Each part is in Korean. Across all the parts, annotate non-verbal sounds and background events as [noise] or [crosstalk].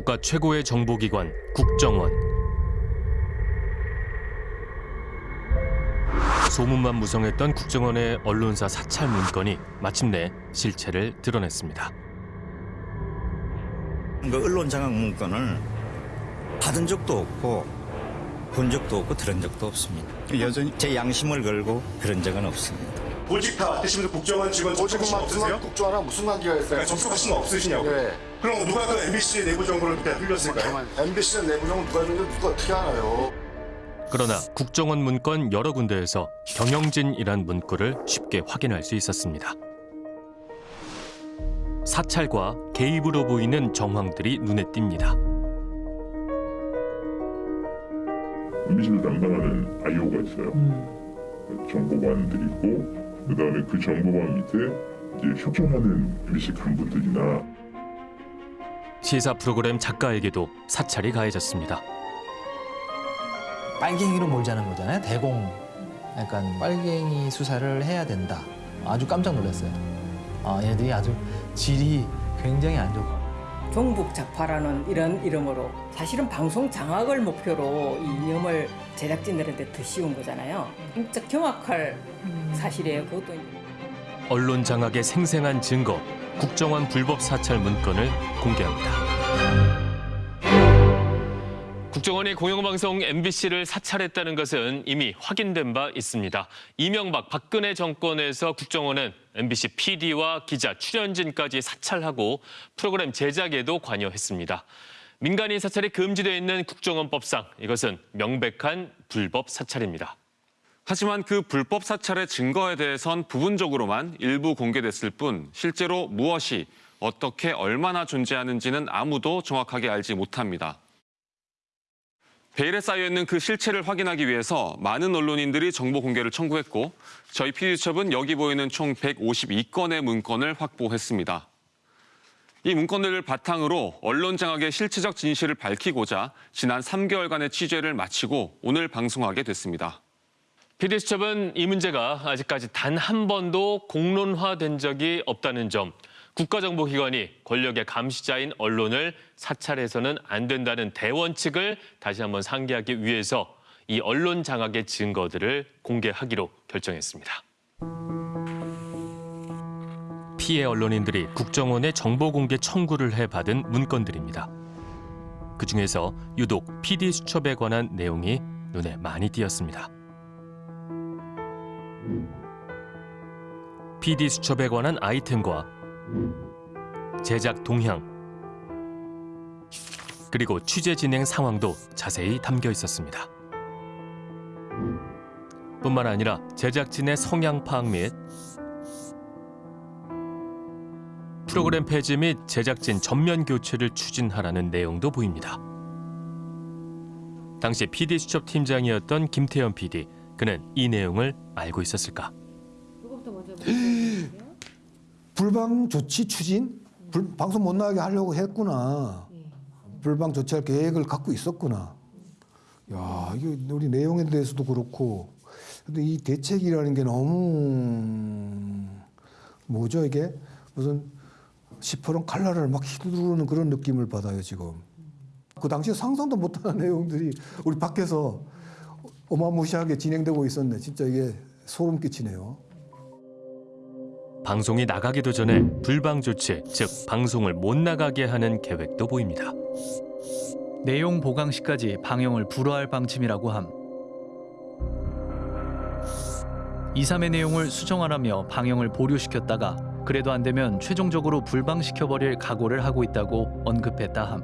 국가 최고의 정보기관 국정원. 소문만 무성했던 국정원의 언론사 사찰 문건이 마침내 실체를 드러냈습니다. 그 언론 장악 문건을 받은 적도 없고 본 적도 없고 들은 적도 없습니다. 여전히 제 양심을 걸고 그런 적은 없습니다. 보직 다 맡으시면서 국정원 직원 보직은 접촉하신 거 없으세요? 막국정하랑 무슨 관계가 있어요? 그러니까 접촉하신 거 없으시냐고요? 네. 그럼 누가 그 MBC 내부 정보를 그때 흘렸을까요? MBC는 내부 정보 누가 줬는지 누가 어떻게 알아요? 그러나 국정원 문건 여러 군데에서 경영진이란 문구를 쉽게 확인할 수 있었습니다. 사찰과 개입으로 보이는 정황들이 눈에 띕니다. MBC를 담당하는 IO가 있어요. 정보관들이 있고 그다음에 그 정보관 밑에 이제 협조하는 MBC 간부들이나 시사 프로그램 작가에게도 사찰이 가해졌습니다. 빨갱이로 몰자는 거잖아요. 대공. 약간 빨갱이 수사를 해야 된다. 아주 깜짝 놀랐어요. 아, 얘들이 아주 질이 굉장히 안 좋고. 종북 좌파라는 이런 이름으로 사실은 방송 장악을 목표로 이 이념을 제작진들한테 더 씌운 거잖아요. 진짜 경악할 사실이에요. 그것도. 언론 장악의 생생한 증거, 국정원 불법 사찰 문건을 공개합니다. 국정원이 공영방송 MBC를 사찰했다는 것은 이미 확인된 바 있습니다. 이명박, 박근혜 정권에서 국정원은 MBC PD와 기자, 출연진까지 사찰하고 프로그램 제작에도 관여했습니다. 민간인 사찰이 금지되어 있는 국정원법상 이것은 명백한 불법 사찰입니다. 하지만 그 불법 사찰의 증거에 대해선 부분적으로만 일부 공개됐을 뿐 실제로 무엇이 어떻게 얼마나 존재하는지는 아무도 정확하게 알지 못합니다. 베일에 쌓여 있는 그 실체를 확인하기 위해서 많은 언론인들이 정보 공개를 청구했고 저희 PD수첩은 여기 보이는 총 152건의 문건을 확보했습니다. 이 문건들을 바탕으로 언론 장악의 실체적 진실을 밝히고자 지난 3개월간의 취재를 마치고 오늘 방송하게 됐습니다. PD수첩은 이 문제가 아직까지 단 한 번도 공론화된 적이 없다는 점, 국가정보기관이 권력의 감시자인 언론을 사찰해서는 안 된다는 대원칙을 다시 한번 상기하기 위해서 이 언론 장악의 증거들을 공개하기로 결정했습니다. 피해 언론인들이 국정원에 정보 공개 청구를 해 받은 문건들입니다. 그 중에서 유독 PD 수첩에 관한 내용이 눈에 많이 띄었습니다. PD 수첩에 관한 아이템과 제작 동향 그리고 취재 진행 상황도 자세히 담겨 있었습니다. 뿐만 아니라 제작진의 성향 파악 및 프로그램 폐지 및 제작진 전면 교체를 추진하라는 내용도 보입니다. 당시 PD 수첩 팀장이었던 김태현 PD, 그는 이 내용을 알고 있었을까? 불방 조치 추진? 불- 방송 못 나가게 하려고 했구나. 불방 조치할 계획을 갖고 있었구나. 야, 이게 우리 내용에 대해서도 그렇고. 근데 이 대책이라는 게 너무 뭐죠 이게 무슨 시퍼런 칼날을 막 휘두르는 그런 느낌을 받아요 지금. 그 당시에 상상도 못하는 [laughs] 내용들이 우리 밖에서 어마무시하게 진행되고 있었네. 진짜 이게 소름 끼치네요. 방송이 나가기도 전에 불방 조치, 즉 방송을 못 나가게 하는 계획도 보입니다. 내용 보강 시까지 방영을 불허할 방침이라고 함. 2, 3의 내용을 수정하라며 방영을 보류시켰다가 그래도 안 되면 최종적으로 불방시켜버릴 각오를 하고 있다고 언급했다 함.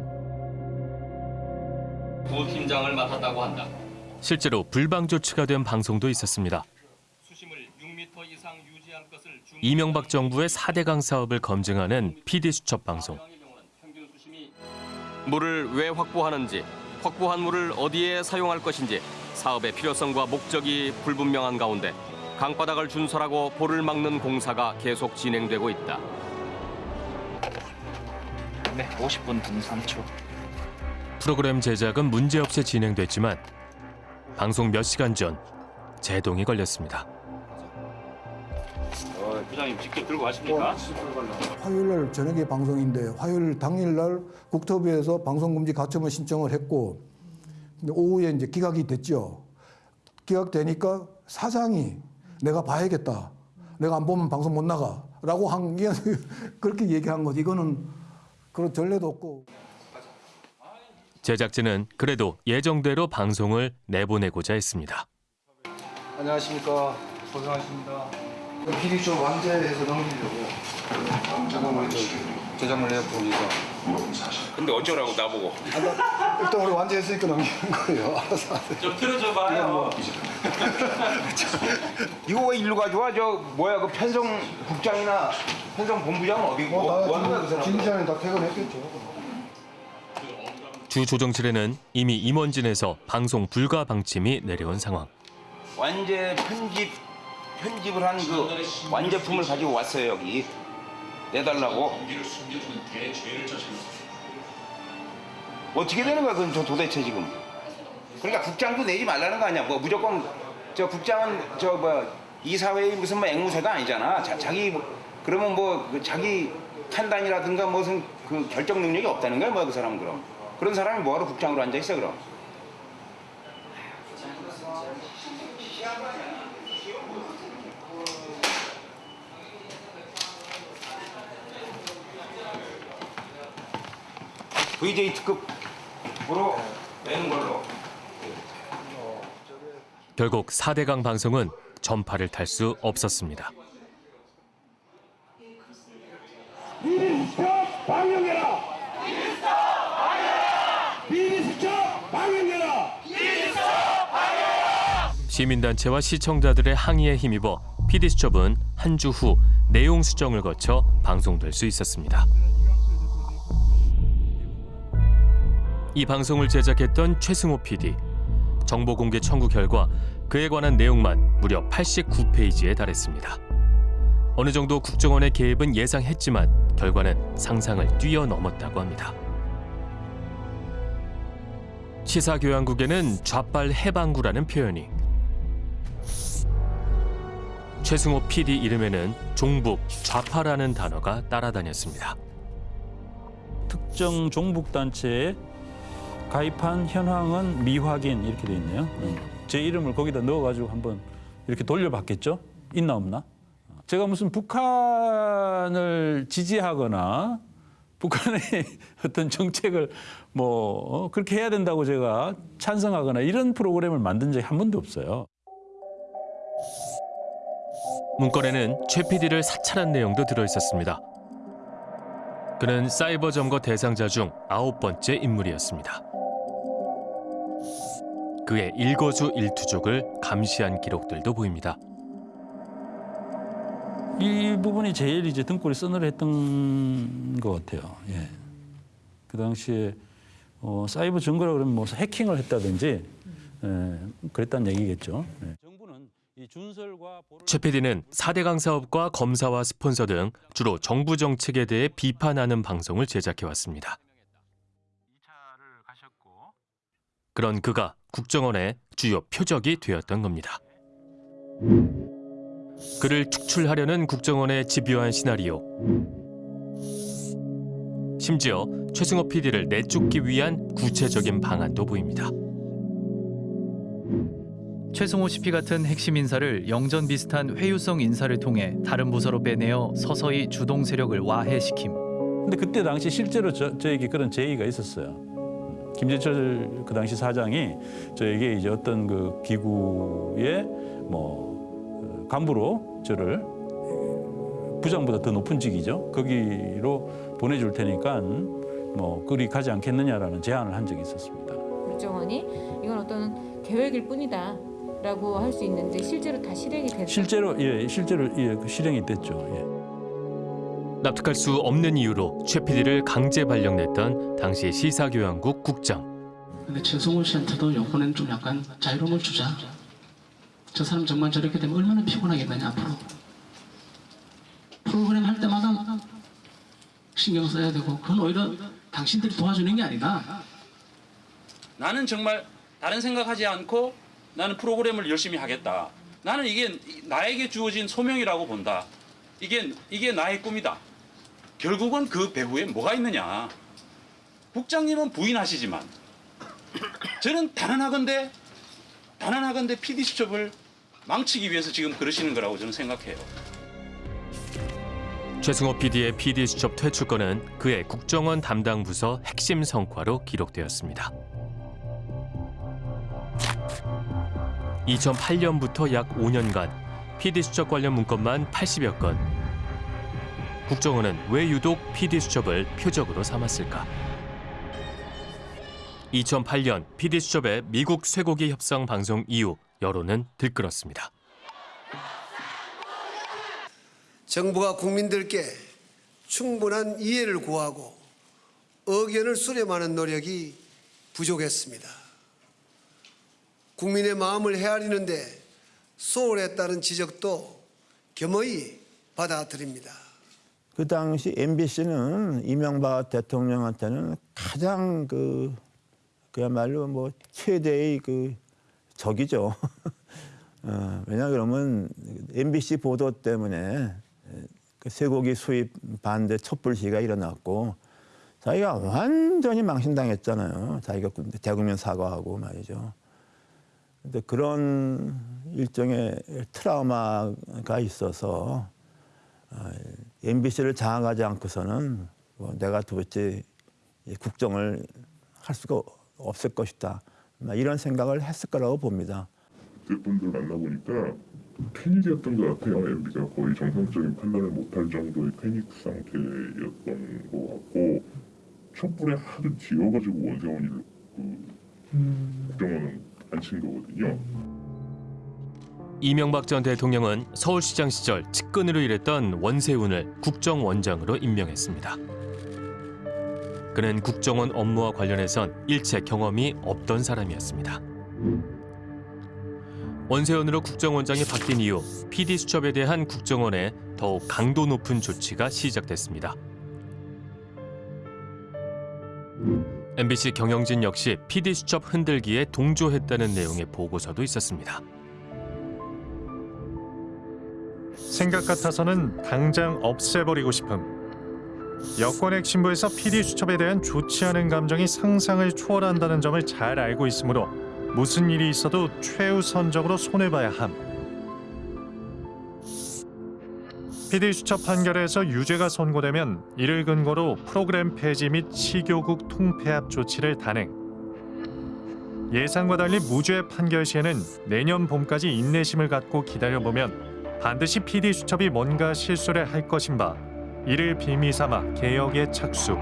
부팀장을 맡았다고 한다. 실제로 불방 조치가 된 방송도 있었습니다. 이명박 정부의 4대강 사업을 검증하는 PD 수첩 방송. 물을 왜 확보하는지, 확보한 물을 어디에 사용할 것인지 사업의 필요성과 목적이 불분명한 가운데 강바닥을 준설하고 볼을 막는 공사가 계속 진행되고 있다. 네, 50분 등 3초. 프로그램 제작은 문제없이 진행됐지만 방송 몇 시간 전 제동이 걸렸습니다. 어, 부장님 직접 들고 가십니까? 화요일 날 저녁에 방송인데 화요일 당일 날 국토부에서 방송금지 가처분 신청을 했고 근데 오후에 이제 기각이 됐죠. 기각되니까 사장이 내가 봐야겠다. 내가 안 보면 방송 못 나가 라고 한게 [laughs] 그렇게 얘기한 거지. 이거는 그런 전례도 없고. 제작진은 그래도 예정대로 방송을 내보내고자 했습니다. 안녕하십니까. 고생하십니다. PD 좀 완제해서 넘기려고. 잠깐만 제작물 내보니까. 근데 어쩌라고 나보고. 일단 우리 완제했으니까 넘기는 거예요. 알아서 하세요. 좀 틀어줘 봐요. [laughs] 이거 왜 일로 가져와? 저 뭐야 그 편성 국장이나 편성 본부장은 어디고? 뭐, 뭐 하는 거야 그? 진다 퇴근했겠죠. 주 조정실에는 이미 임원진에서 방송 불가 방침이 내려온 상황. 완제 편집 편집을 한 그 완제품을 가지고 왔어요 여기 내달라고. 어떻게 되는 거야 그건 저 도대체 지금? 그러니까 국장도 내지 말라는 거 아니야? 뭐 무조건 저 국장은 저 뭐 이사회의 무슨 뭐 앵무새가 아니잖아. 자, 자기 뭐- 그러면 뭐그 자기 판단이라든가 무슨 그 결정 능력이 없다는 거야 뭐야 그 사람은 그럼? 그런 사람이 뭐하러 국장으로 앉아 있어 그럼? VJ 특급으로 내는 걸로. 결국 4대강 방송은 전파를 탈 수 없었습니다. 방영해라! 비리수첩 방영해라! 시민단체와 시청자들의 항의에 힘입어 PD수첩은 한 주 후 내용 수정을 거쳐 방송될 수 있었습니다. 이 방송을 제작했던 최승호 PD. 정보 공개 청구 결과 그에 관한 내용만 무려 89페이지에 달했습니다. 어느 정도 국정원의 개입은 예상했지만 결과는 상상을 뛰어넘었다고 합니다. 시사교양국에는 좌빨 해방구라는 표현이 최승호 PD 이름에는 종북, 좌파라는 단어가 따라다녔습니다. 특정 종북 단체에 가입한 현황은 미확인 이렇게 돼 있네요. 음. 제 이름을 거기다 넣어가지고 한번 이렇게 돌려봤겠죠? 있나 없나? 제가 무슨 북한을 지지하거나 북한의 [laughs] 어떤 정책을 뭐 어, 그렇게 해야 된다고 제가 찬성하거나 이런 프로그램을 만든 적이 한 번도 없어요. 문건에는 최 PD를 사찰한 내용도 들어 있었습니다. 그는 사이버 점거 대상자 중 아홉 번째 인물이었습니다. 그의 일거수일투족을 감시한 기록들도 보입니다. 이 부분이 제일 이제 등골이 서늘했던 것 같아요. 예. 그 당시에 어, 사이버 증거라 그러면 뭐 해킹을 했다든지 예, 그랬다는 얘기겠죠. 예. 최 PD는 4대강 사업과 검사와 스폰서 등 주로 정부 정책에 대해 비판하는 방송을 제작해왔습니다. 그런 그가 국정원의 주요 표적이 되었던 겁니다. 그를 축출하려는 국정원의 집요한 시나리오. 심지어 최승호 PD를 내쫓기 위한 구체적인 방안도 보입니다. 최승호 CP 같은 핵심 인사를 영전 비슷한 회유성 인사를 통해 다른 부서로 빼내어 서서히 주동 세력을 와해시킴. 근데 그때 당시 실제로 저, 저에게 그런 제의가 있었어요. 김재철 그 당시 사장이 저에게 이제 어떤 그 기구의 뭐 간부로 저를 부장보다 더 높은 직이죠. 거기로 보내줄 테니까 뭐 그리 가지 않겠느냐라는 제안을 한 적이 있었습니다. 국정원이 이건 어떤 계획일 뿐이다. 라고 할 수 있는데 실제로 다 실행이 됐다. 실제로 예 실제로 예 실행이 됐죠. 예. 납득할 수 없는 이유로 최 PD를 강제 발령냈던 당시 시사교양국 국장. 근데 최성훈 씨한테도 이번엔 좀 약간 자유로움을 주자. 저 사람 정말 저렇게 되면 얼마나 피곤하겠느냐 앞으로. 프로그램 할 때마다 신경 써야 되고 그건 오히려 당신들이 도와주는 게 아니다. 나는 정말 다른 생각하지 않고 나는 프로그램을 열심히 하겠다. 나는 이게 나에게 주어진 소명이라고 본다. 이게 이게 나의 꿈이다. 결국은 그 배후에 뭐가 있느냐. 국장님은 부인하시지만 저는 단언하건대 단언하건대 PD 수첩을 망치기 위해서 지금 그러시는 거라고 저는 생각해요. 최승호 PD의 PD 수첩 퇴출건은 그의 국정원 담당 부서 핵심 성과로 기록되었습니다. 2008년부터 약 5년간 PD 수첩 관련 문건만 80여 건. 국정원은 왜 유독 PD 수첩을 표적으로 삼았을까? 2008년 PD 수첩의 미국 쇠고기 협상 방송 이후 여론은 들끓었습니다. 정부가 국민들께 충분한 이해를 구하고 의견을 수렴하는 노력이 부족했습니다. 국민의 마음을 헤아리는데 소홀했다는 지적도 겸허히 받아들입니다. 그 당시 MBC는 이명박 대통령한테는 가장 그 그야말로 뭐 최대의 그 적이죠. [laughs] 어, 왜냐 그러면 MBC 보도 때문에 그 쇠고기 수입 반대 촛불 시위가 일어났고 자기가 완전히 망신당했잖아요. 자기가 대국민 사과하고 말이죠. 근데 그런 일종의 트라우마가 있어서 어, MBC를 장악하지 않고서는 뭐 내가 도대체 이 국정을 할 수가 없을 것이다. 막 이런 생각을 했을 거라고 봅니다. 그분들 만나보니까 패닉이었던 것 같아요. MB가 거의 정상적인 판단을 못할 정도의 패닉 상태였던 것 같고 촛불에 하도 지어가지고 원세훈이를 그 국정원은 안 친 거거든요. 이명박 전 대통령은 서울시장 시절 측근으로 일했던 원세훈을 국정원장으로 임명했습니다. 그는 국정원 업무와 관련해선 일체 경험이 없던 사람이었습니다. 원세훈으로 국정원장이 바뀐 이후 PD 수첩에 대한 국정원의 더욱 강도 높은 조치가 시작됐습니다. MBC 경영진 역시 PD 수첩 흔들기에 동조했다는 내용의 보고서도 있었습니다. 생각 같아서는 당장 없애버리고 싶음. 여권 핵심부에서 PD 수첩에 대한 좋지 않은 감정이 상상을 초월한다는 점을 잘 알고 있으므로 무슨 일이 있어도 최우선적으로 손해봐야 함. PD 수첩 판결에서 유죄가 선고되면 이를 근거로 프로그램 폐지 및 시교국 통폐합 조치를 단행. 예상과 달리 무죄 판결 시에는 내년 봄까지 인내심을 갖고 기다려보면 반드시 PD 수첩이 뭔가 실수를 할 것인 바 이를 빌미 삼아 개혁에 착수.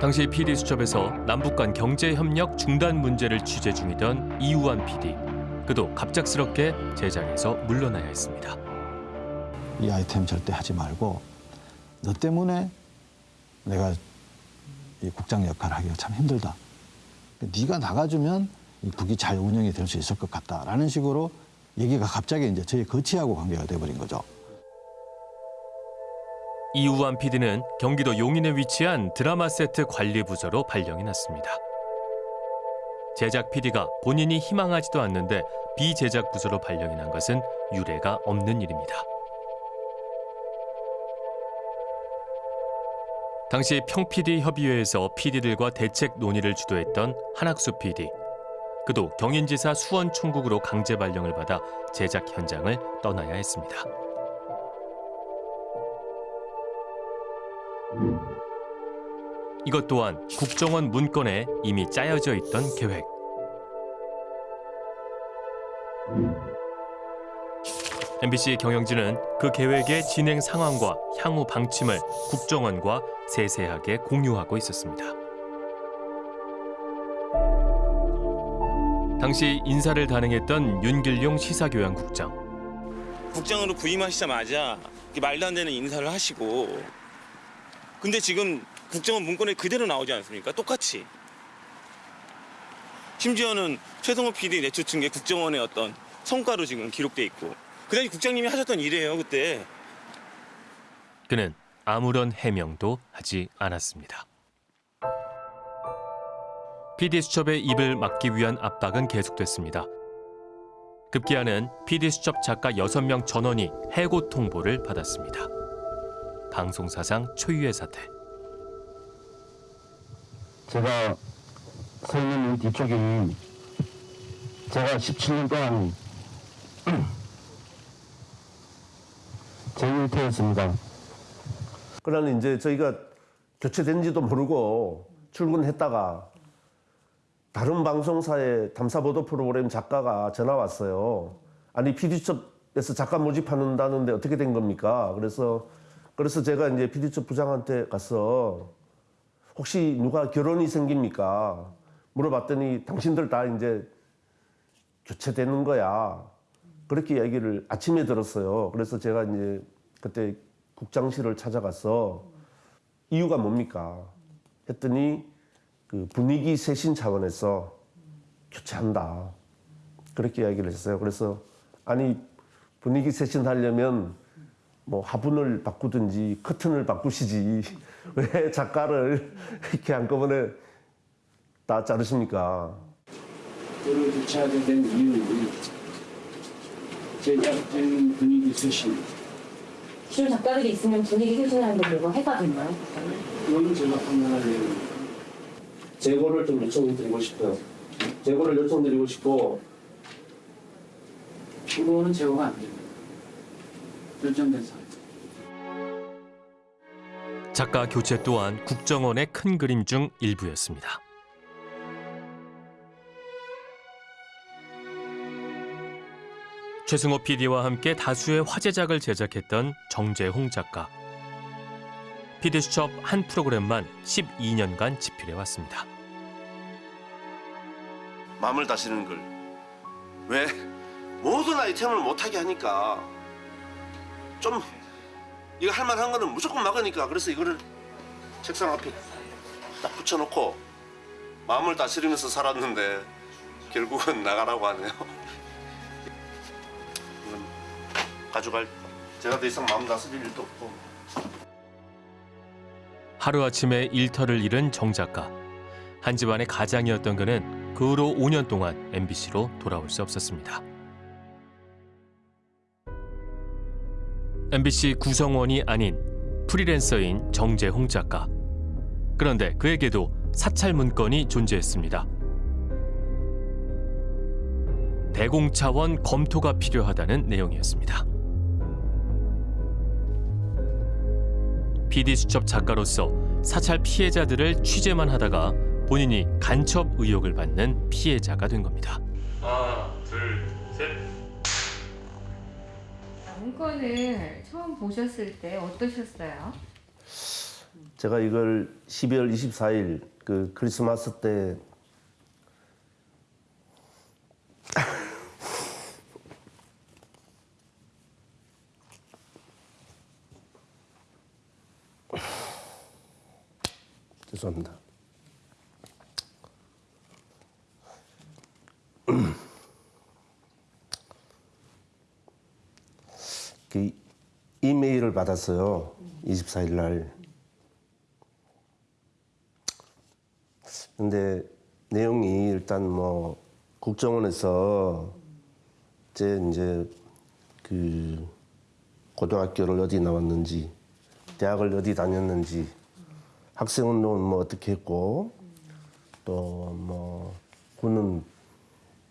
당시 PD 수첩에서 남북 간 경제 협력 중단 문제를 취재 중이던 이우환 PD. 그도 갑작스럽게 제작에서 물러나야 했습니다. 이 아이템 절대 하지 말고 너 때문에 내가 이 국장 역할을 하기가 참 힘들다. 네가 나가주면 이 국이 잘 운영이 될 수 있을 것 같다라는 식으로 얘기가 갑자기 이제 저희 거치하고 관계가 돼버린 거죠. 이우환 PD는 경기도 용인에 위치한 드라마 세트 관리 부서로 발령이 났습니다. 제작 PD가 본인이 희망하지도 않는데 비제작 부서로 발령이 난 것은 유례가 없는 일입니다. 당시 평PD 협의회에서 PD들과 대책 논의를 주도했던 한학수 PD. 그도 경인지사 수원 총국으로 강제 발령을 받아 제작 현장을 떠나야 했습니다. 이것 또한 국정원 문건에 이미 짜여져 있던 계획. MBC 경영진은 그 계획의 진행 상황과 향후 방침을 국정원과 세세하게 공유하고 있었습니다. 당시 인사를 단행했던 윤길용 시사교양국장. 국장으로 부임하시자마자 말도 안 되는 인사를 하시고 근데 지금 국정원 문건에 그대로 나오지 않습니까? 똑같이. 심지어는 최성호 PD 내쫓은 게 국정원의 어떤 성과로 지금 기록돼 있고 그 당시 국장님이 하셨던 일이에요 그때. 그는 아무런 해명도 하지 않았습니다. PD 수첩의 입을 막기 위한 압박은 계속됐습니다. 급기야는 PD 수첩 작가 6명 전원이 해고 통보를 받았습니다. 방송사상 초유의 사태. 제가 서 있는 이 뒤쪽이 제가 17년 동안 [clears throat] 제 일터였습니다. 그러나 이제 저희가 교체된지도 모르고 출근했다가 다른 방송사의 탐사보도 프로그램 작가가 전화 왔어요. 아니 PD첩에서 작가 모집하는다는데 어떻게 된 겁니까? 그래서 그래서 제가 이제 PD첩 부장한테 가서 혹시 누가 결혼이 생깁니까? 물어봤더니 당신들 다 이제 교체되는 거야. 그렇게 얘기를 아침에 들었어요. 그래서 제가 이제 그때 국장실을 찾아가서 이유가 뭡니까? 했더니 그 분위기 쇄신 차원에서 교체한다. 그렇게 이야기를 했어요. 그래서 아니 분위기 쇄신하려면 뭐 화분을 바꾸든지 커튼을 바꾸시지 [laughs] 왜 작가를 [laughs] 이렇게 한꺼번에 다 자르십니까? 저를 교체하게 된 이유는 제작진 분위기 쇄신 기존 작가들이 있으면 분위기 쇄신하는데 뭐가 해가 됐나요? 이거는 제가 내용입니다. 재고를 좀 요청드리고 싶어요. 재고를 요청드리고 싶고 이거는 재고가 안 됩니다. 결정된 사항. 작가 교체 또한 국정원의 큰 그림 중 일부였습니다. 최승호 PD와 함께 다수의 화제작을 제작했던 정재홍 작가. PD 수첩 한 프로그램만 12년간 집필해 왔습니다. 마음을 다스리는 걸. 왜? 모든 아이템을 못하게 하니까 좀 이거 할 만한 거는 무조건 막으니까 그래서 이거를 책상 앞에 딱 붙여놓고 마음을 다스리면서 살았는데 결국은 나가라고 하네요. 이건 가져갈 제가 더 이상 마음 다스릴 일도 없고 하루아침에 일터를 잃은 정 작가. 한 집안의 가장이었던 그는 그 후로 5년 동안 MBC로 돌아올 수 없었습니다. MBC 구성원이 아닌 프리랜서인 정재홍 작가. 그런데 그에게도 사찰 문건이 존재했습니다. 대공차원 검토가 필요하다는 내용이었습니다. PD 수첩 작가로서 사찰 피해자들을 취재만 하다가 본인이 간첩 의혹을 받는 피해자가 된 겁니다. 하나, 둘, 셋. 문건을 처음 보셨을 때 어떠셨어요? 제가 이걸 12월 24일 그 크리스마스 때 [laughs] 죄송합니다. [clears throat] 그 이메일을 받았어요. 24일 날. 근데 내용이 일단 뭐 국정원에서 제 이제 그 고등학교를 어디 나왔는지 대학을 어디 다녔는지 학생운동은 뭐 어떻게 했고 또 뭐 군은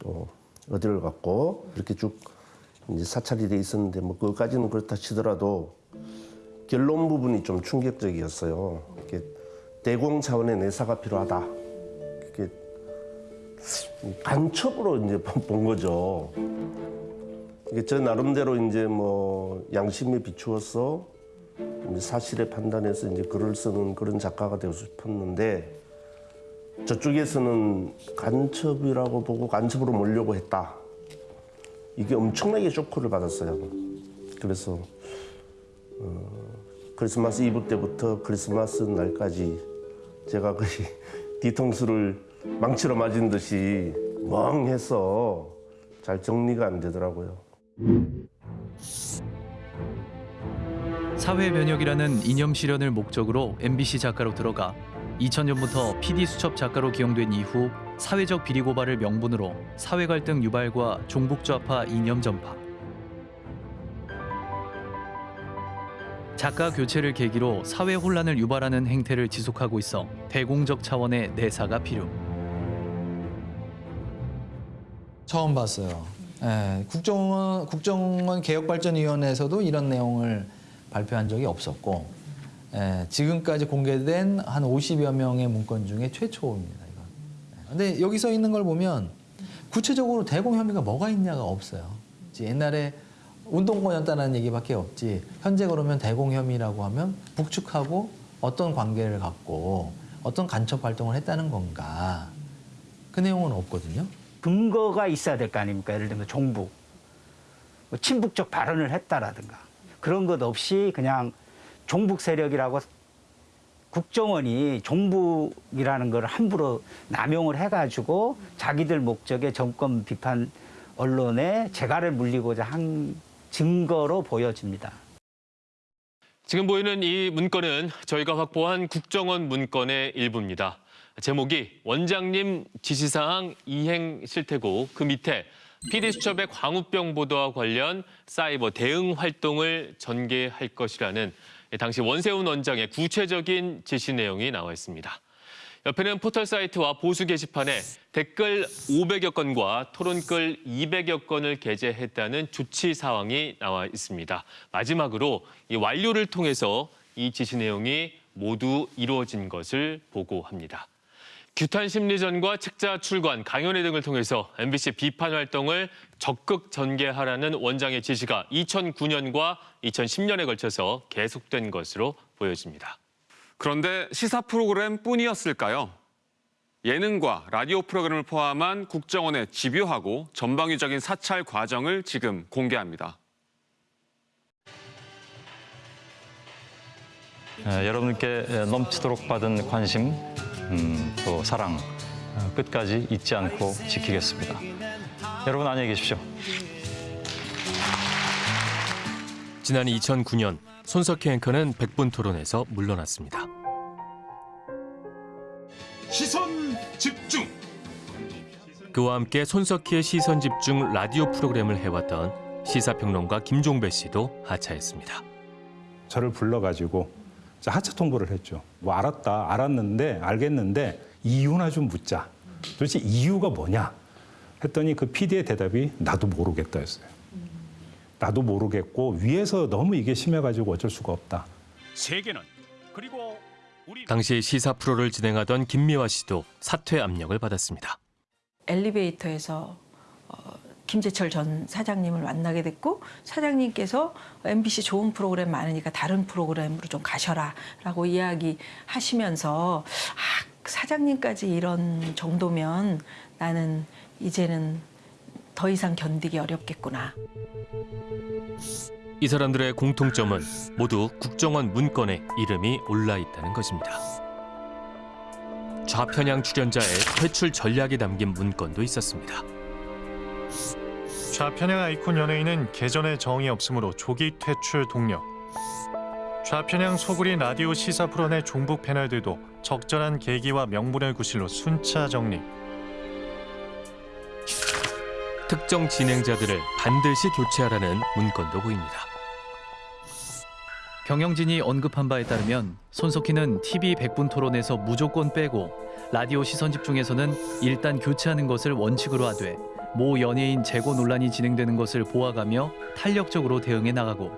또 어디를 갔고 이렇게 쭉 이제 사찰이 돼 있었는데 뭐 그것까지는 그렇다 치더라도 결론 부분이 좀 충격적이었어요. 이렇게 대공 차원의 내사가 필요하다. 이렇게 간첩으로 이제 [laughs] 본 거죠. 이게 저 나름대로 이제 뭐 양심에 비추어서 사실에 판단해서 이제 글을 쓰는 그런 작가가 되고 싶었는데 저쪽에서는 간첩이라고 보고 간첩으로 몰려고 했다. 이게 엄청나게 쇼크를 받았어요. 그래서 어, 크리스마스 이브 때부터 크리스마스 날까지 제가 거의 [laughs] 뒤통수를 망치로 맞은 듯이 멍해서 잘 정리가 안 되더라고요. 사회 면역이라는 이념 실현을 목적으로 MBC 작가로 들어가 2000년부터 PD 수첩 작가로 기용된 이후 사회적 비리 고발을 명분으로 사회 갈등 유발과 종북 좌파 이념 전파. 작가 교체를 계기로 사회 혼란을 유발하는 행태를 지속하고 있어 대공적 차원의 내사가 필요. 처음 봤어요. 예, 국정원 국정원 개혁발전위원회에서도 이런 내용을 발표한 적이 없었고 예, 지금까지 공개된 한 50여 명의 문건 중에 최초입니다. 이건. 예, 근데 여기 써 있는 걸 보면 구체적으로 대공 혐의가 뭐가 있냐가 없어요. 옛날에 운동권이었다는 얘기밖에 없지 현재 그러면 대공 혐의라고 하면 북측하고 어떤 관계를 갖고 어떤 간첩 활동을 했다는 건가 그 내용은 없거든요. 근거가 있어야 될 거 아닙니까? 예를 들면 종북, 뭐 친북적 발언을 했다라든가 그런 것 없이 그냥 종북 세력이라고 국정원이 종북이라는 걸 함부로 남용을 해가지고 자기들 목적의 정권 비판 언론에 재갈을 물리고자 한 증거로 보여집니다. 지금 보이는 이 문건은 저희가 확보한 국정원 문건의 일부입니다. 제목이 원장님 지시사항 이행 실태고 그 밑에 PD수첩의 광우병 보도와 관련 사이버 대응 활동을 전개할 것이라는 당시 원세훈 원장의 구체적인 지시 내용이 나와 있습니다. 옆에는 포털 사이트와 보수 게시판에 댓글 500여 건과 토론글 200여 건을 게재했다는 조치 사항이 나와 있습니다. 마지막으로 이 완료를 통해서 이 지시 내용이 모두 이루어진 것을 보고합니다. 규탄 심리전과 책자 출간, 강연회 등을 통해서 MBC 비판 활동을 적극 전개하라는 원장의 지시가 2009년과 2010년에 걸쳐서 계속된 것으로 보여집니다. 그런데 시사 프로그램 뿐이었을까요? 예능과 라디오 프로그램을 포함한 국정원의 집요하고 전방위적인 사찰 과정을 지금 공개합니다. 에, 여러분께 넘치도록 받은 관심, 음, 또 사랑 어, 끝까지 잊지 않고 지키겠습니다. 여러분 안녕히 계십시오. 지난 2009년 손석희 앵커는 백분 토론에서 물러났습니다. 시선 집중. 그와 함께 손석희의 시선 집중 라디오 프로그램을 해왔던 시사평론가 김종배 씨도 하차했습니다. 저를 불러가지고 하차 통보를 했죠. 뭐 알았다, 알았는데, 알겠는데 이유나 좀 묻자. 도대체 이유가 뭐냐? 했더니 그 PD의 대답이 나도 모르겠다였어요. 나도 모르겠고 위에서 너무 이게 심해가지고 어쩔 수가 없다. 세계는 그리고 당시 시사 프로를 진행하던 김미화 씨도 사퇴 압력을 받았습니다. 엘리베이터에서 어, 김재철 전 사장님을 만나게 됐고 사장님께서 MBC 좋은 프로그램 많으니까 다른 프로그램으로 좀 가셔라 라고 이야기하시면서 아, 사장님까지 이런 정도면 나는 이제는 더 이상 견디기 어렵겠구나. 이 사람들의 공통점은 모두 국정원 문건에 이름이 올라 있다는 것입니다. 좌편향 출연자의 퇴출 전략이 담긴 문건도 있었습니다. 좌편향 아이콘 연예인은 계전에 정이 없으므로 조기 퇴출 동력. 좌편향 소굴인 라디오 시사 프로 내 종북 패널들도 적절한 계기와 명분을 구실로 순차 정리. 특정 진행자들을 반드시 교체하라는 문건도 보입니다. 경영진이 언급한 바에 따르면 손석희는 TV 100분 토론에서 무조건 빼고 라디오 시선 집중에서는 일단 교체하는 것을 원칙으로 하되 모 연예인 재고 논란이 진행되는 것을 보아가며 탄력적으로 대응해 나가고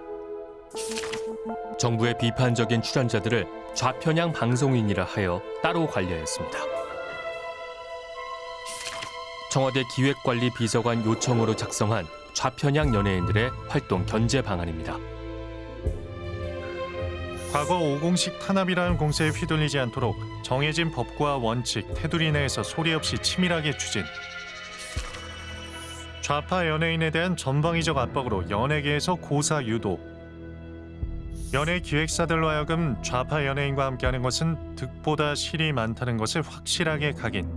정부의 비판적인 출연자들을 좌편향 방송인이라 하여 따로 관리하였습니다. 청와대 기획관리 비서관 요청으로 작성한 좌편향 연예인들의 활동 견제 방안입니다. 과거 5공식 탄압이라는 공세에 휘둘리지 않도록 정해진 법과 원칙, 테두리 내에서 소리 없이 치밀하게 추진. 좌파 연예인에 대한 전방위적 압박으로 연예계에서 고사 유도. 연예 기획사들로 하여금 좌파 연예인과 함께하는 것은 득보다 실이 많다는 것을 확실하게 각인.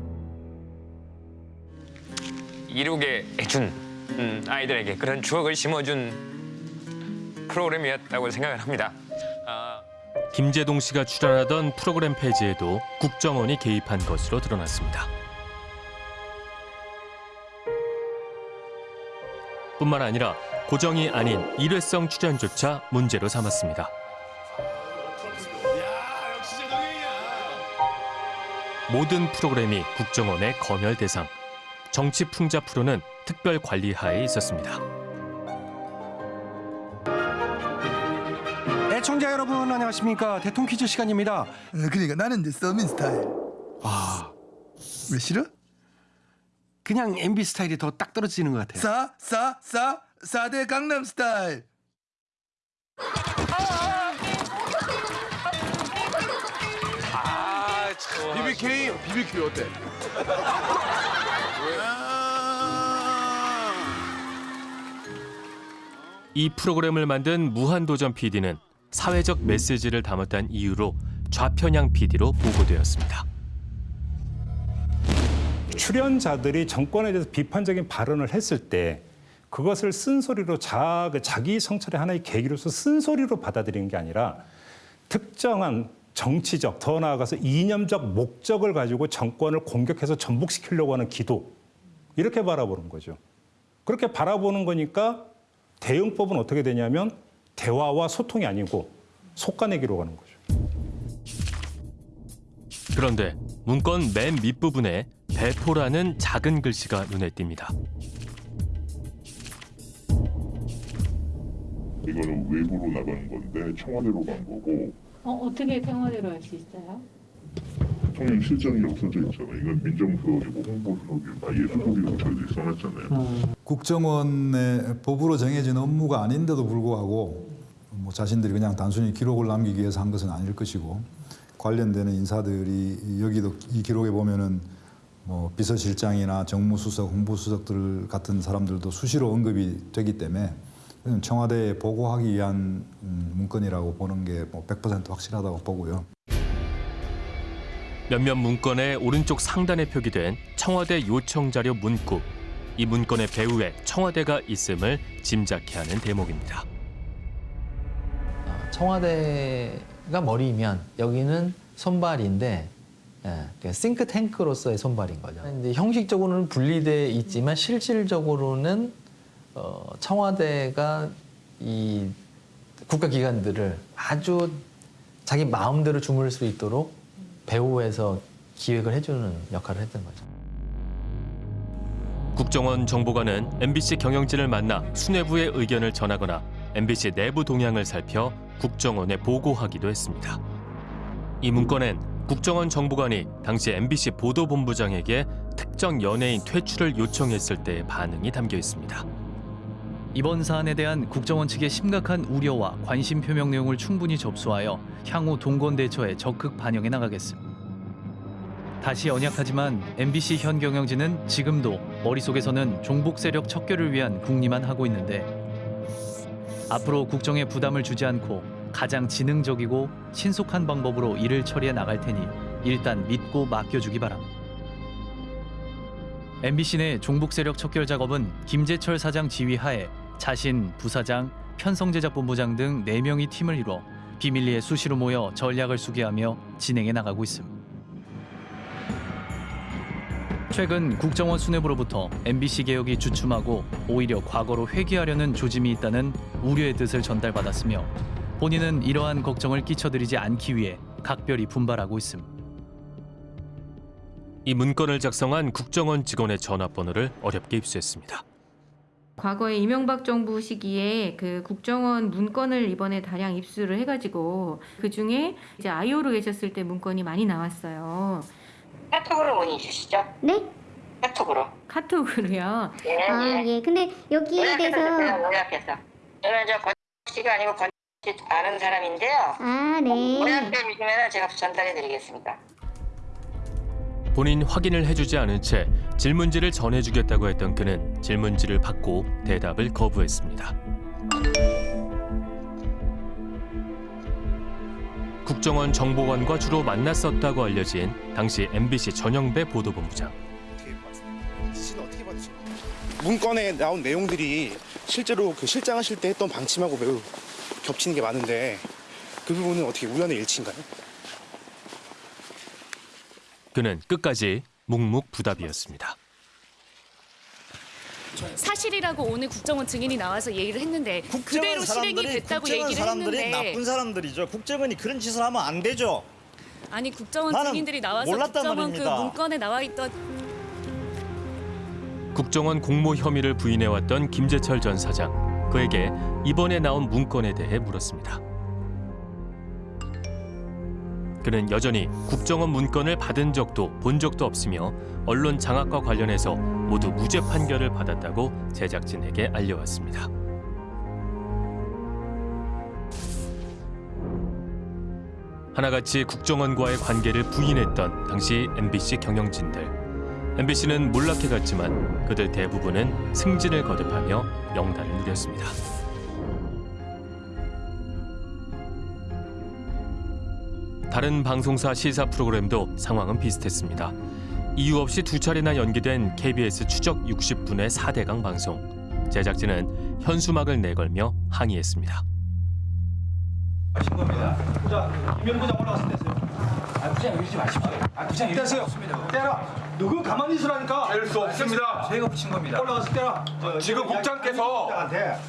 이루게 해준 음, 아이들에게 그런 추억을 심어준 프로그램이었다고 생각을 합니다. 아, 김재동 씨가 출연하던 프로그램 페이지에도 국정원이 개입한 것으로 드러났습니다. 뿐만 아니라 고정이 아닌 일회성 출연조차 문제로 삼았습니다. 모든 프로그램이 국정원의 검열 대상. 정치 풍자 프로는 특별 관리 하에 있었습니다. 애청자 여러분 안녕하십니까 대통령 퀴즈 시간입니다. 그러니까 나는 이제 서민 스타일. 아, 왜 싫어? 그냥 MB 스타일이 더 딱 떨어지는 것 같아요. 싸, 싸, 싸, 싸대 강남 스타일. 아, 참. BBK, BBQ 어때? 이 프로그램을 만든 무한도전 PD는 사회적 메시지를 담았다는 이유로 좌편향 PD로 보고되었습니다. 출연자들이 정권에 대해서 비판적인 발언을 했을 때 그것을 쓴소리로 자, 그 자기 성찰의 하나의 계기로서 쓴소리로 받아들이는 게 아니라 특정한 정치적, 더 나아가서 이념적 목적을 가지고 정권을 공격해서 전복시키려고 하는 기도 이렇게 바라보는 거죠. 그렇게 바라보는 거니까 대응법은 어떻게 되냐면 대화와 소통이 아니고 속가내기로 가는 거죠. 그런데 문건 맨 밑부분에 배포라는 작은 글씨가 눈에 띕니다. 이거는 외부로 나가는 건데 청와대로 간 거고 어, 어떻게 평화대로 할수 있어요? 대통령 실정이 없어져 있잖아요. 이건 민정수석이고 홍보수석이고 아예 수석이고 저희들이 써놨잖아요. 국정원의 법으로 정해진 업무가 아닌데도 불구하고 뭐 자신들이 그냥 단순히 기록을 남기기 위해서 한 것은 아닐 것이고 관련되는 인사들이 여기도 이 기록에 보면은 뭐 비서실장이나 정무수석, 홍보수석들 같은 사람들도 수시로 언급이 되기 때문에 청와대에 보고하기 위한 음, 문건이라고 보는 게뭐100% 확실하다고 보고요. 몇몇 문건의 오른쪽 상단에 표기된 청와대 요청 자료 문구. 이 문건의 배후에 청와대가 있음을 짐작케 하는 대목입니다. 청와대가 머리면 여기는 손발인데 예, 싱크탱크로서의 손발인 거죠. 이제 형식적으로는 분리돼 있지만 실질적으로는 어, 청와대가 이 국가기관들을 아주 자기 마음대로 주무를 수 있도록 배후에서 기획을 해주는 역할을 했던 거죠. 국정원 정보관은 MBC 경영진을 만나 수뇌부의 의견을 전하거나 MBC 내부 동향을 살펴 국정원에 보고하기도 했습니다. 이 문건엔 국정원 정보관이 당시 MBC 보도본부장에게 특정 연예인 퇴출을 요청했을 때의 반응이 담겨 있습니다. 이번 사안에 대한 국정원 측의 심각한 우려와 관심 표명 내용을 충분히 접수하여 향후 동권 대처에 적극 반영해 나가겠습니다. 다시 언약하지만 MBC 현 경영진은 지금도 머릿속에서는 종북 세력 척결을 위한 궁리만 하고 있는데 앞으로 국정에 부담을 주지 않고 가장 지능적이고 신속한 방법으로 일을 처리해 나갈 테니 일단 믿고 맡겨주기 바람. MBC 내 종북 세력 척결 작업은 김재철 사장 지휘하에 자신, 부사장, 편성제작본부장 등 4명이 팀을 이뤄 비밀리에 수시로 모여 전략을 수기하며 진행해 나가고 있습니다. 최근 국정원 수뇌부로부터 MBC 개혁이 주춤하고 오히려 과거로 회귀하려는 조짐이 있다는 우려의 뜻을 전달받았으며 본인은 이러한 걱정을 끼쳐드리지 않기 위해 각별히 분발하고 있습니다. 이 문건을 작성한 국정원 직원의 전화번호를 어렵게 입수했습니다. 과거에 이명박 정부 시기에 그 국정원 문건을 이번에 다량 입수를 해가지고 그 중에 이제 아이오로 계셨을 때 문건이 많이 나왔어요. 카톡으로 문의 주시죠. 네? 카톡으로. 카톡으로요. 예, 아, 예. 근데 여기에 대해서 요약해서. 저는 저 권 씨가 아니고 권씨 아는 사람인데요. 아, 네. 요약해 주시면 제가 전달해 드리겠습니다. 본인 확인을 해주지 않은 채 질문지를 전해주겠다고 했던 그는 질문지를 받고 대답을 거부했습니다. 국정원 정보관과 주로 만났었다고 알려진 당시 MBC 전영배 보도본부장. 문건에 나온 내용들이 실제로 그 실장하실 때 했던 방침하고 매우 겹치는 게 많은데 그 부분은 어떻게 우연의 일치인가요? 그는 끝까지 묵묵부답이었습니다. 사실이라고 오늘 국정원 증인이 나와서 얘기를 했는데 그대로 실행이 됐다고 얘기를 사람들이 했는데 나쁜 사람들이죠. 국정원이 그런 짓을 하면 안 되죠. 아니 국정원 증인들이 나와서 몰랐단 국정원 말입니다. 그 문건에 나와 있던 국정원 공모 혐의를 부인해왔던 김재철 전 사장. 그에게 이번에 나온 문건에 대해 물었습니다. 그는 여전히 국정원 문건을 받은 적도 본 적도 없으며 언론 장악과 관련해서 모두 무죄 판결을 받았다고 제작진에게 알려왔습니다. 하나같이 국정원과의 관계를 부인했던 당시 MBC 경영진들. MBC는 몰락해갔지만 그들 대부분은 승진을 거듭하며 명단을 누렸습니다. 다른 방송사 시사 프로그램도 상황은 비슷했습니다. 이유 없이 두 차례나 연기된 KBS 추적 60분의 4대강 방송. 제작진은 현수막을 내걸며 항의했습니다. 하신 겁니다. 부장, 김현 부장 올라왔을 때세요. 아, 부장 이러지 마십시오. 아, 부장 이러지 마십시오. 때라. 누군 가만히 있으라니까. 뗄수 없습니다. 저희가 붙인 겁니다. 올라와서 때라. 지금 국장께서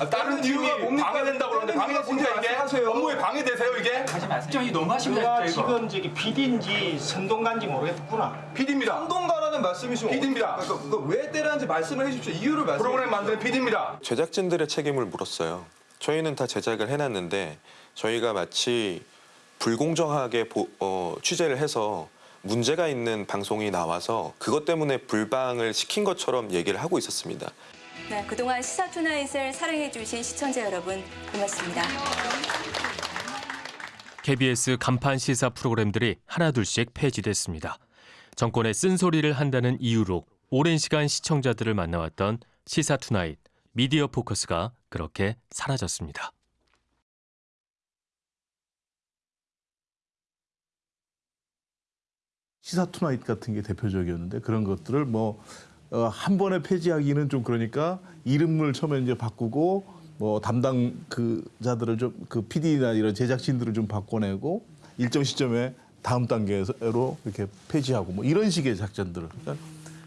다른 팀이 방해된다고 그러는데 방해가 문제야 이게? 업무에 방해되세요 이게? 하지 마세요. 부장이 너무 하십니다. 지금 저기 PD인지 선동가인지 모르겠구나. PD입니다. 선동가라는 말씀이시면 PD입니다. 그러니까 왜 때라는지 말씀을 해주십시오. 이유를 말씀해 프로그램 만드는 PD입니다. 제작진들의 책임을 물었어요. 저희는 다 제작을 해놨는데 저희가 마치 불공정하게 보- 어, 취재를 해서 문제가 있는 방송이 나와서 그것 때문에 불방을 시킨 것처럼 얘기를 하고 있었습니다. 네, 그동안 시사 투나잇을 사랑해주신 시청자 여러분 고맙습니다. KBS 간판 시사 프로그램들이 하나둘씩 폐지됐습니다. 정권의 쓴소리를 한다는 이유로 오랜 시간 시청자들을 만나왔던 시사 투나잇, 미디어 포커스가 그렇게 사라졌습니다. 시사 투나잇 같은 게 대표적이었는데 그런 것들을 뭐 어, 한 번에 폐지하기는 좀 그러니까 이름을 처음에 이제 바꾸고 뭐 담당 그 자들을 좀 그 PD나 이런 제작진들을 좀 바꿔내고 일정 시점에 다음 단계로 이렇게 폐지하고 뭐 이런 식의 작전들을. 그러니까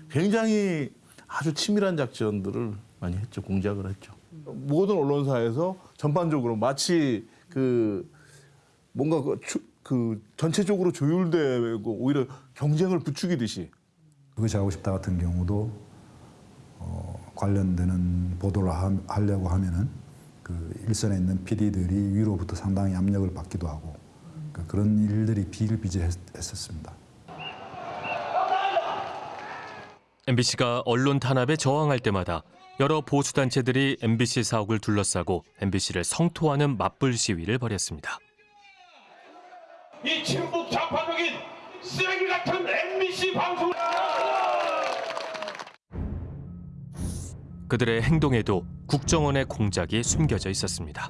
굉장히 아주 치밀한 작전들을 많이 했죠. 공작을 했죠. 모든 언론사에서 전반적으로 마치 그 뭔가 그, 추- 그 전체적으로 조율되고 오히려 경쟁을 부추기듯이 그것이 하고 싶다 같은 경우도 어, 관련되는 보도를 하, 하려고 하면은 그 일선에 있는 PD들이 위로부터 상당히 압력을 받기도 하고 그 그런 일들이 비일비재했었습니다. MBC가 언론 탄압에 저항할 때마다 여러 보수 단체들이 MBC 사옥을 둘러싸고 MBC를 성토하는 맞불 시위를 벌였습니다. 이 친북 좌파적인 쓰레기 같은 MBC 방송. 그들의 행동에도 국정원의 공작이 숨겨져 있었습니다.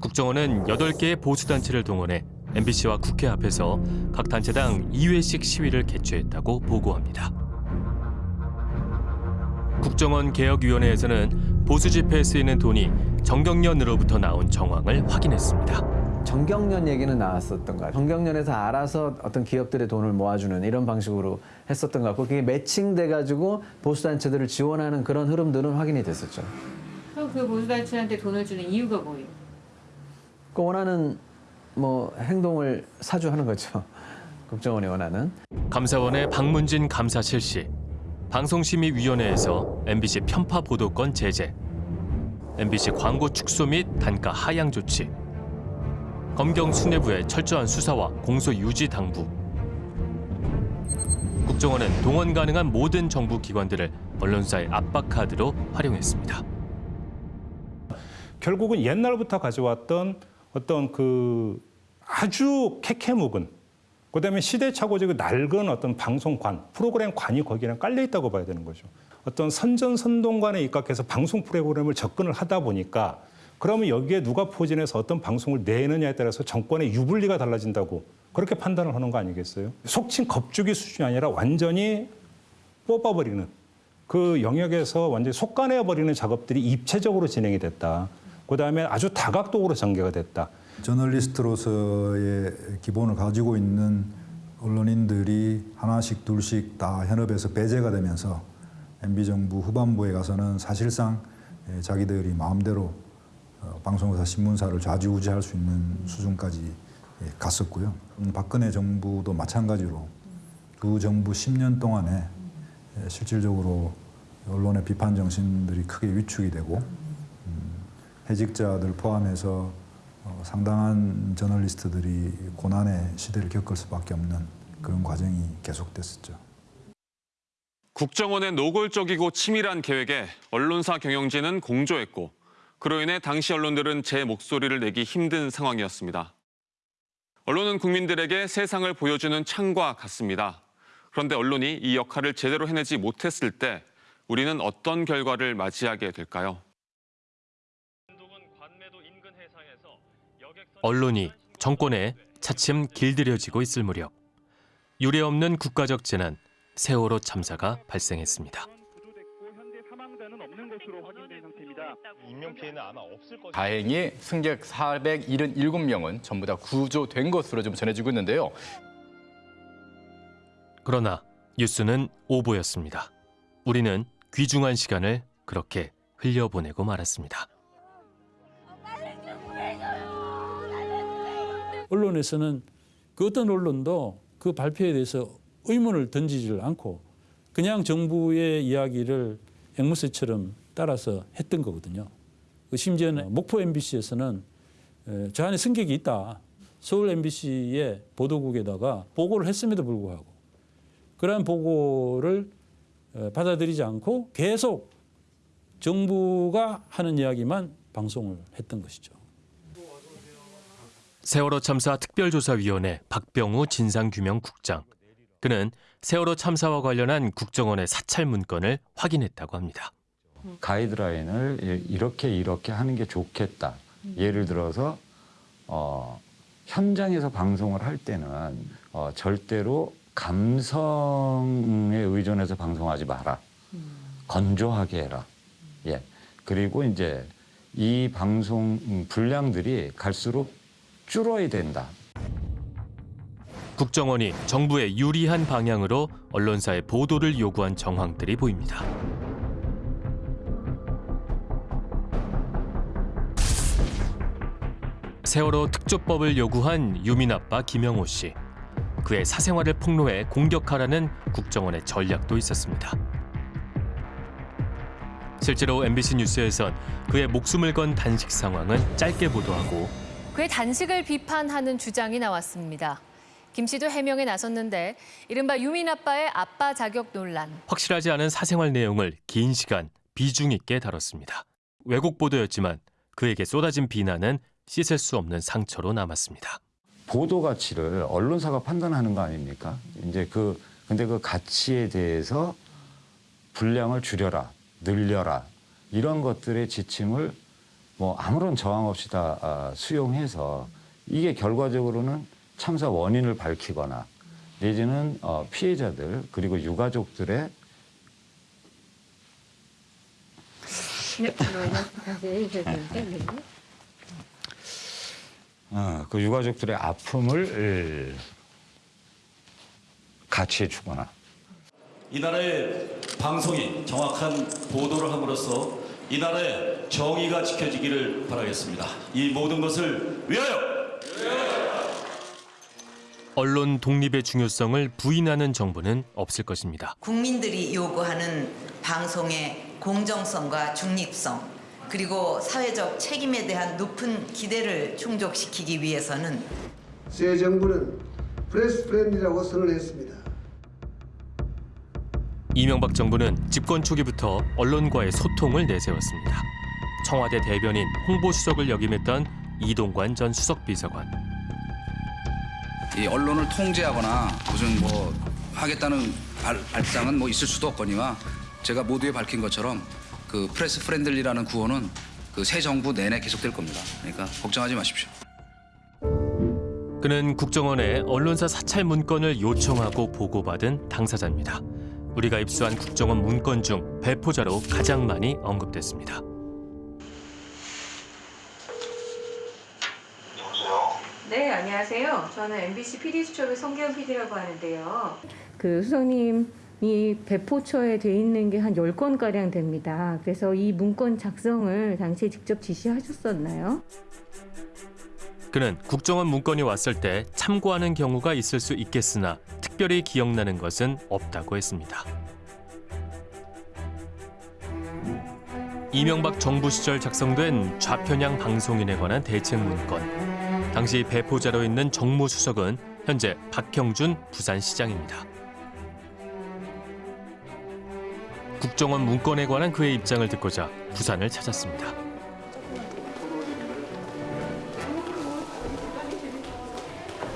국정원은 8개의 보수단체를 동원해 MBC와 국회 앞에서 각 단체당 2회씩 시위를 개최했다고 보고합니다. 국정원 개혁위원회에서는 보수 집회에 쓰이는 돈이 정경련으로부터 나온 정황을 확인했습니다. 정경련 얘기는 나왔었던 것 같아요. 정경련에서 알아서 어떤 기업들의 돈을 모아주는 이런 방식으로 했었던 것 같고 그게 매칭돼가지고 보수단체들을 지원하는 그런 흐름들은 확인이 됐었죠. 그럼 그 보수단체한테 돈을 주는 이유가 뭐예요? 그 원하는 뭐 행동을 사주하는 거죠. [laughs] 국정원이 원하는. 감사원의 박문진 감사 실시, 방송심의위원회에서 MBC 편파 보도권 제재, MBC 광고 축소 및 단가 하향 조치, 검경 수뇌부의 철저한 수사와 공소 유지 당부. 국정원은 동원 가능한 모든 정부 기관들을 언론사의 압박 카드로 활용했습니다. 결국은 옛날부터 가져왔던 어떤 그 아주 캐캐묵은 그다음에 시대착오적인 낡은 어떤 방송관 프로그램 관이 거기랑 깔려 있다고 봐야 되는 거죠. 어떤 선전선동관에 입각해서 방송 프로그램을 접근을 하다 보니까 그러면 여기에 누가 포진해서 어떤 방송을 내느냐에 따라서 정권의 유불리가 달라진다고 그렇게 판단을 하는 거 아니겠어요? 속칭 겁주기 수준이 아니라 완전히 뽑아버리는 그 영역에서 완전히 속가내버리는 작업들이 입체적으로 진행이 됐다. 그다음에 아주 다각도로 전개가 됐다. 저널리스트로서의 기본을 가지고 있는 언론인들이 하나씩 둘씩 다 현업에서 배제가 되면서 MB 정부 후반부에 가서는 사실상 예, 자기들이 마음대로 어, 방송사 신문사를 좌지우지할 수 있는 수준까지 예, 갔었고요. 음, 박근혜 정부도 마찬가지로 두 정부 10년 동안에 예, 실질적으로 언론의 비판 정신들이 크게 위축이 되고 음, 해직자들 포함해서 어, 상당한 저널리스트들이 고난의 시대를 겪을 수밖에 없는 그런 과정이 계속됐었죠. 국정원의 노골적이고 치밀한 계획에 언론사 경영진은 공조했고 그로 인해 당시 언론들은 제 목소리를 내기 힘든 상황이었습니다. 언론은 국민들에게 세상을 보여주는 창과 같습니다. 그런데 언론이 이 역할을 제대로 해내지 못했을 때 우리는 어떤 결과를 맞이하게 될까요? 언론이 정권에 차츰 길들여지고 있을 무렵 유례없는 국가적 재난 세월호 참사가 발생했습니다. 인명 피해는 아마 없을 것 다행히 승객 477명은 전부 다 구조된 것으로 좀 전해지고 있는데요. 그러나 뉴스는 오보였습니다. 우리는 귀중한 시간을 그렇게 흘려보내고 말았습니다. 언론에서는 그 어떤 언론도 그 발표에 대해서 의문을 던지지를 않고 그냥 정부의 이야기를 앵무새처럼 따라서 했던 거거든요. 그 심지어는 목포 MBC에서는 저 안에 승객이 있다. 서울 MBC의 보도국에다가 보고를 했음에도 불구하고 그러한 보고를 받아들이지 않고 계속 정부가 하는 이야기만 방송을 했던 것이죠. 세월호 참사 특별조사위원회 박병우 진상규명국장. 그는 세월호 참사와 관련한 국정원의 사찰 문건을 확인했다고 합니다. 가이드라인을 이렇게 이렇게 하는 게 좋겠다. 예를 들어서 어, 현장에서 방송을 할 때는 어, 절대로 감성에 의존해서 방송하지 마라. 건조하게 해라. 예. 그리고 이제 이 방송 분량들이 갈수록 줄어야 된다. 국정원이 정부에 유리한 방향으로 언론사의 보도를 요구한 정황들이 보입니다. 세월호 특조법을 요구한 유민 아빠 김영호 씨. 그의 사생활을 폭로해 공격하라는 국정원의 전략도 있었습니다. 실제로 MBC 뉴스에선 그의 목숨을 건 단식 상황은 짧게 보도하고 그의 단식을 비판하는 주장이 나왔습니다. 김 씨도 해명에 나섰는데 이른바 유민 아빠의 아빠 자격 논란. 확실하지 않은 사생활 내용을 긴 시간 비중 있게 다뤘습니다. 왜곡 보도였지만 그에게 쏟아진 비난은 씻을 수 없는 상처로 남았습니다. 보도 가치를 언론사가 판단하는 거 아닙니까? 이제 그 근데 그 가치에 대해서 분량을 줄여라, 늘려라 이런 것들의 지침을 뭐 아무런 저항 없이 다 아, 수용해서 이게 결과적으로는 참사 원인을 밝히거나 내지는 어, 피해자들 그리고 유가족들의 [laughs] 어, 그 유가족들의 아픔을 가치해 주거나 이 나라의 방송이 정확한 보도를 함으로써 이 나라의 정의가 지켜지기를 바라겠습니다. 이 모든 것을 위하여! 언론 독립의 중요성을 부인하는 정부는 없을 것입니다. 국민들이 요구하는 방송의 공정성과 중립성 그리고 사회적 책임에 대한 높은 기대를 충족시키기 위해서는 새 정부는 press friendly라고 선언했습니다. 이명박 정부는 집권 초기부터 언론과의 소통을 내세웠습니다. 청와대 대변인 홍보수석을 역임했던 이동관 전 수석비서관. 이 언론을 통제하거나 무슨 뭐 하겠다는 발, 발상은 뭐 있을 수도 없거니와 제가 모두에 밝힌 것처럼 그 press friendly라는 구호는 그 새 정부 내내 계속될 겁니다. 그러니까 걱정하지 마십시오. 그는 국정원에 언론사 사찰 문건을 요청하고 보고받은 당사자입니다. 우리가 입수한 국정원 문건 중 배포자로 가장 많이 언급됐습니다. 네, 안녕하세요. 저는 MBC PD 수첩의 성기현 PD라고 하는데요. 그 수석님 이 배포처에 돼 있는 게한 10건 가량 됩니다. 그래서 이 문건 작성을 당시에 직접 지시하셨었나요? 그는 국정원 문건이 왔을 때 참고하는 경우가 있을 수 있겠으나 특별히 기억나는 것은 없다고 했습니다. 이명박 정부 시절 작성된 좌편향 방송인에 관한 대책 문건. 당시 배포자로 있는 정무수석은 현재 박형준 부산시장입니다. 국정원 문건에 관한 그의 입장을 듣고자 부산을 찾았습니다.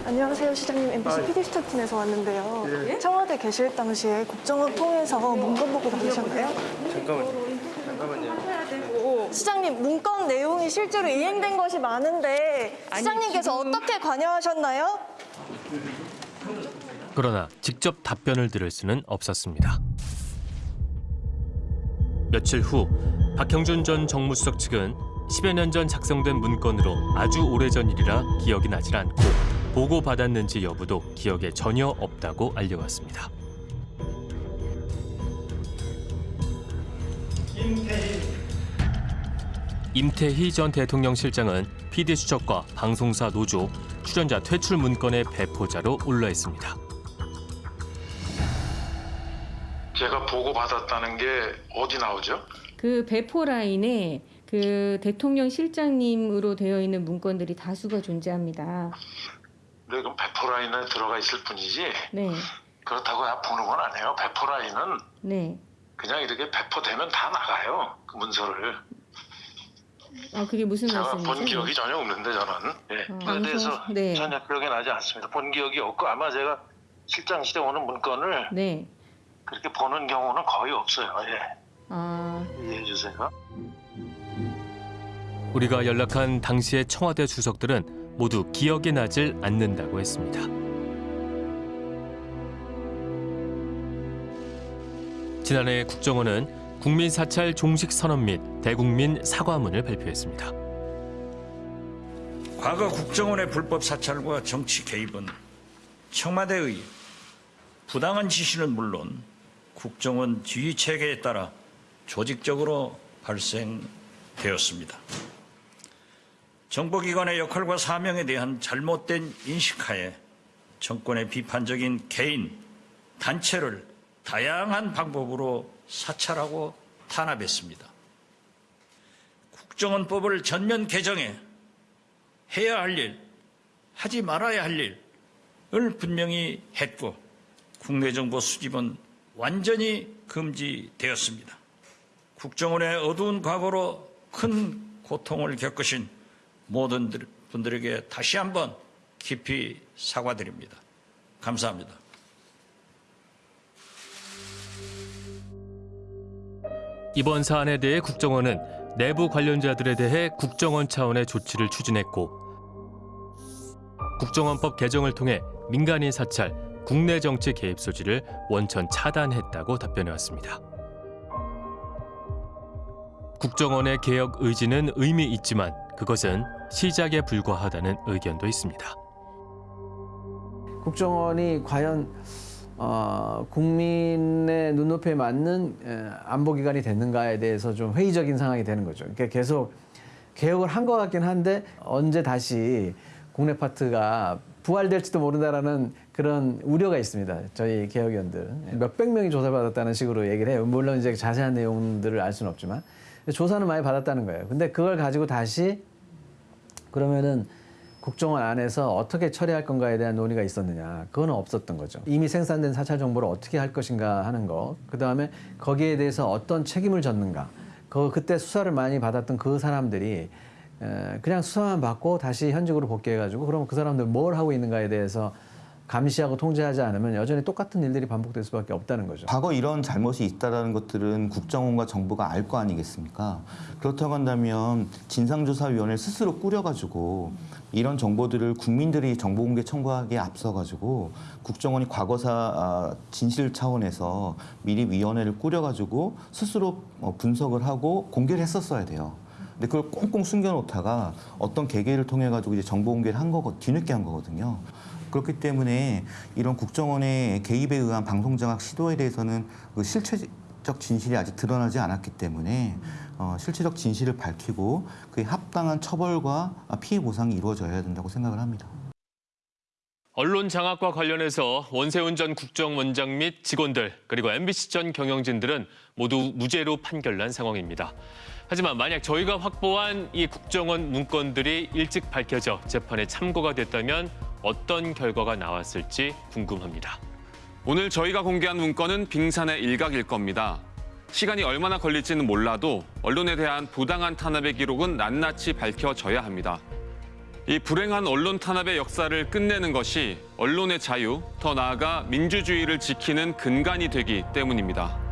안녕하세요 시장님 MBC PD 스타팀에서 왔는데요 청와대 계실 당시에 국정원 통해서 문건 보고 받으셨나요? 잠깐만요. 잠깐만요. 시장님 문건 내용이 실제로 이행된 것이 많은데 시장님께서 어떻게 관여하셨나요? 그러나 직접 답변을 들을 수는 없었습니다. 며칠 후 박형준 전 정무수석 측은 10여 년 전 작성된 문건으로 아주 오래전 일이라 기억이 나질 않고 보고받았는지 여부도 기억에 전혀 없다고 알려왔습니다. 임태희 전 대통령 실장은 PD 수첩과 방송사 노조, 출연자 퇴출 문건의 배포자로 올라 있습니다. 제가 보고 받았다는 게 어디 나오죠? 그 배포 라인에 그 대통령 실장님으로 되어 있는 문건들이 다수가 존재합니다. 네, 그럼 배포 라인에 들어가 있을 뿐이지 네, 그렇다고 나 보는 건 아니에요. 배포 라인은 네. 그냥 이렇게 배포되면 다 나가요. 그 문서를. 아 그게 무슨 제가 말씀이세요? 본 기억이 전혀 없는데 저는. 예. 어, 그에 대해서 네. 전혀 기억이 나지 않습니다. 본 기억이 없고 아마 제가 실장실에 오는 문건을 네. 그렇게 보는 경우는 거의 없어요. 예. 아 이해해 주세요. 우리가 연락한 당시의 청와대 주석들은 모두 기억이 나질 않는다고 했습니다. 지난해 국정원은 국민 사찰 종식 선언 및 대국민 사과문을 발표했습니다. 과거 국정원의 불법 사찰과 정치 개입은 청와대의 부당한 지시는 물론 국정원 지휘 체계에 따라 조직적으로 발생되었습니다. 정보기관의 역할과 사명에 대한 잘못된 인식하에 정권의 비판적인 개인, 단체를 다양한 방법으로 사찰하고 탄압했습니다. 국정원법을 전면 개정해 해야 할 일, 하지 말아야 할 일을 분명히 했고 국내 정보 수집은 완전히 금지되었습니다. 국정원의 어두운 과거로 큰 고통을 겪으신 모든 분들에게 다시 한번 깊이 사과드립니다. 감사합니다. 이번 사안에 대해 국정원은 내부 관련자들에 대해 국정원 차원의 조치를 추진했고 국정원법 개정을 통해 민간인 사찰, 국내 정치 개입 소지를 원천 차단했다고 답변해왔습니다. 국정원의 개혁 의지는 의미 있지만 그것은 시작에 불과하다는 의견도 있습니다. 국정원이 과연 어, 국민의 눈높이에 맞는 에, 안보기관이 됐는가에 대해서 좀 회의적인 상황이 되는 거죠. 그러니까 계속 개혁을 한 것 같긴 한데 언제 다시 국내 파트가 부활될지도 모른다라는 그런 우려가 있습니다. 저희 개혁위원들 몇백 명이 조사받았다는 식으로 얘기를 해요. 물론 이제 자세한 내용들을 알 수는 없지만 조사는 많이 받았다는 거예요. 근데 그걸 가지고 다시 그러면은 국정원 안에서 어떻게 처리할 건가에 대한 논의가 있었느냐. 그건 없었던 거죠. 이미 생산된 사찰 정보를 어떻게 할 것인가 하는 거. 그 다음에 거기에 대해서 어떤 책임을 졌는가. 그, 그때 수사를 많이 받았던 그 사람들이 에, 그냥 수사만 받고 다시 현직으로 복귀해가지고 그러면 그 사람들 뭘 하고 있는가에 대해서 감시하고 통제하지 않으면 여전히 똑같은 일들이 반복될 수밖에 없다는 거죠. 과거 이런 잘못이 있다는 것들은 국정원과 정부가 알 거 아니겠습니까? 그렇다고 한다면 진상조사위원회를 스스로 꾸려가지고 이런 정보들을 국민들이 정보공개 청구하기에 앞서가지고 국정원이 과거사 아, 진실 차원에서 미리 위원회를 꾸려가지고 스스로 어, 분석을 하고 공개를 했었어야 돼요. 근데 그걸 꽁꽁 숨겨놓다가 어떤 계기를 통해 가지고 이제 정보 공개를 한 거고 뒤늦게 한 거거든요. 그렇기 때문에 이런 국정원의 개입에 의한 방송장악 시도에 대해서는 그 실체적 진실이 아직 드러나지 않았기 때문에 어, 실체적 진실을 밝히고 그에 합당한 처벌과 피해 보상이 이루어져야 된다고 생각을 합니다. 언론 장악과 관련해서 원세훈 전 국정원장 및 직원들 그리고 MBC 전 경영진들은 모두 무죄로 판결난 상황입니다. 하지만 만약 저희가 확보한 이 국정원 문건들이 일찍 밝혀져 재판에 참고가 됐다면 어떤 결과가 나왔을지 궁금합니다. 오늘 저희가 공개한 문건은 빙산의 일각일 겁니다. 시간이 얼마나 걸릴지는 몰라도 언론에 대한 부당한 탄압의 기록은 낱낱이 밝혀져야 합니다. 이 불행한 언론 탄압의 역사를 끝내는 것이 언론의 자유, 더 나아가 민주주의를 지키는 근간이 되기 때문입니다.